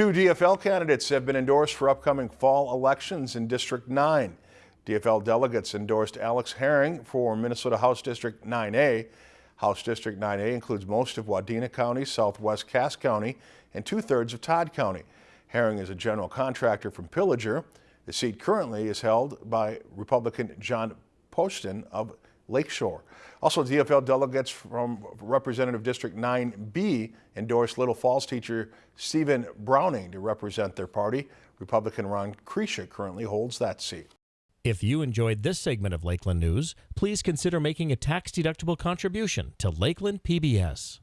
Two DFL candidates have been endorsed for upcoming fall elections in District 9. DFL delegates endorsed Alex Herring for Minnesota House District 9A. House District 9A includes most of Wadena County, southwest Cass County, and two-thirds of Todd County. Herring is a general contractor from Pillager. The seat currently is held by Republican John Poston of Lakeshore. Also, DFL delegates from Representative District 9B endorsed Little Falls teacher Stephen Browning to represent their party. Republican Ron Kresha currently holds that seat. If you enjoyed this segment of Lakeland News, please consider making a tax-deductible contribution to Lakeland PBS.